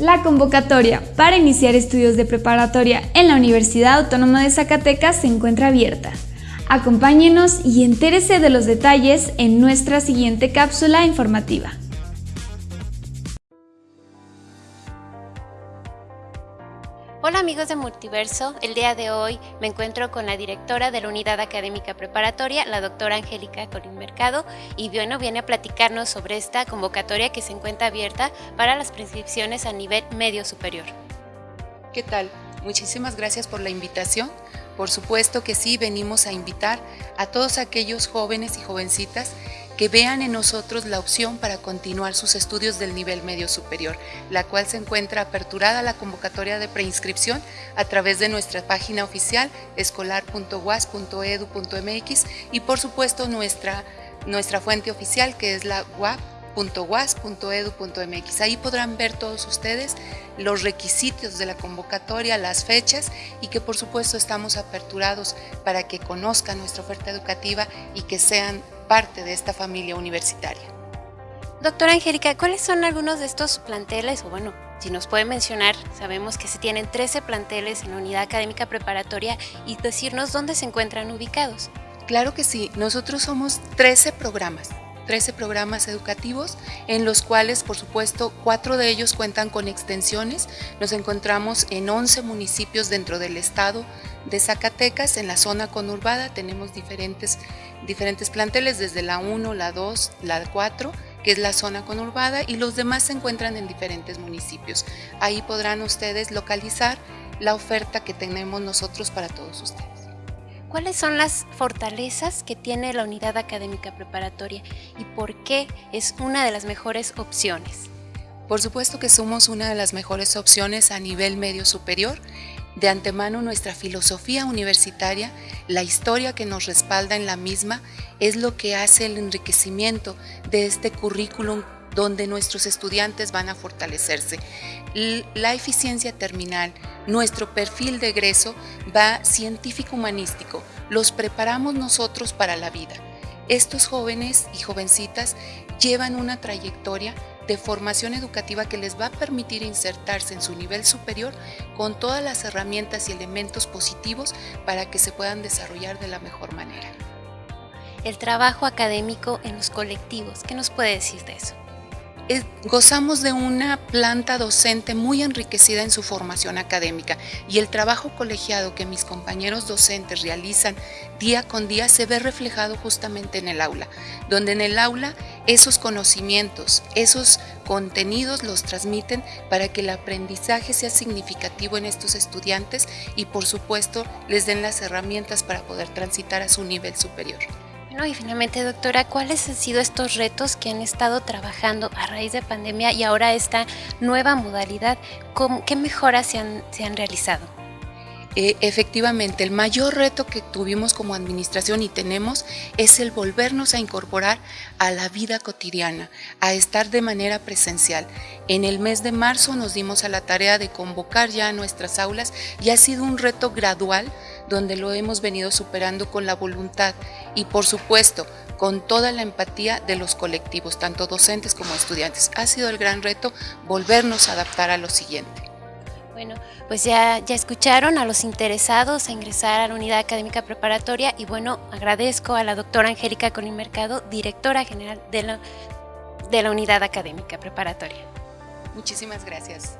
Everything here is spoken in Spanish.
La convocatoria para iniciar estudios de preparatoria en la Universidad Autónoma de Zacatecas se encuentra abierta. Acompáñenos y entérese de los detalles en nuestra siguiente cápsula informativa. Hola amigos de Multiverso, el día de hoy me encuentro con la directora de la Unidad Académica Preparatoria, la doctora Angélica Colín Mercado, y bueno, viene a platicarnos sobre esta convocatoria que se encuentra abierta para las prescripciones a nivel medio superior. ¿Qué tal? Muchísimas gracias por la invitación. Por supuesto que sí, venimos a invitar a todos aquellos jóvenes y jovencitas que vean en nosotros la opción para continuar sus estudios del nivel medio superior, la cual se encuentra aperturada la convocatoria de preinscripción a través de nuestra página oficial escolar.was.edu.mx y por supuesto nuestra, nuestra fuente oficial que es la UAP. Ahí podrán ver todos ustedes los requisitos de la convocatoria, las fechas y que por supuesto estamos aperturados para que conozcan nuestra oferta educativa y que sean parte de esta familia universitaria. Doctora Angélica, ¿cuáles son algunos de estos planteles? O bueno, si nos puede mencionar, sabemos que se tienen 13 planteles en la unidad académica preparatoria y decirnos dónde se encuentran ubicados. Claro que sí, nosotros somos 13 programas 13 programas educativos, en los cuales, por supuesto, cuatro de ellos cuentan con extensiones. Nos encontramos en 11 municipios dentro del estado de Zacatecas, en la zona conurbada tenemos diferentes, diferentes planteles, desde la 1, la 2, la 4, que es la zona conurbada, y los demás se encuentran en diferentes municipios. Ahí podrán ustedes localizar la oferta que tenemos nosotros para todos ustedes. ¿Cuáles son las fortalezas que tiene la unidad académica preparatoria y por qué es una de las mejores opciones? Por supuesto que somos una de las mejores opciones a nivel medio superior. De antemano nuestra filosofía universitaria, la historia que nos respalda en la misma, es lo que hace el enriquecimiento de este currículum donde nuestros estudiantes van a fortalecerse. La eficiencia terminal, nuestro perfil de egreso va científico-humanístico, los preparamos nosotros para la vida. Estos jóvenes y jovencitas llevan una trayectoria de formación educativa que les va a permitir insertarse en su nivel superior con todas las herramientas y elementos positivos para que se puedan desarrollar de la mejor manera. El trabajo académico en los colectivos, ¿qué nos puede decir de eso? Gozamos de una planta docente muy enriquecida en su formación académica. Y el trabajo colegiado que mis compañeros docentes realizan día con día se ve reflejado justamente en el aula, donde en el aula esos conocimientos, esos contenidos los transmiten para que el aprendizaje sea significativo en estos estudiantes y por supuesto les den las herramientas para poder transitar a su nivel superior y finalmente, doctora, ¿cuáles han sido estos retos que han estado trabajando a raíz de pandemia y ahora esta nueva modalidad? ¿Qué mejoras se han, se han realizado? Eh, efectivamente, el mayor reto que tuvimos como administración y tenemos es el volvernos a incorporar a la vida cotidiana, a estar de manera presencial. En el mes de marzo nos dimos a la tarea de convocar ya a nuestras aulas y ha sido un reto gradual donde lo hemos venido superando con la voluntad y por supuesto con toda la empatía de los colectivos, tanto docentes como estudiantes. Ha sido el gran reto volvernos a adaptar a lo siguiente. Bueno, pues ya, ya escucharon a los interesados a ingresar a la unidad académica preparatoria y bueno, agradezco a la doctora Angélica Colín Mercado, directora general de la, de la unidad académica preparatoria. Muchísimas gracias.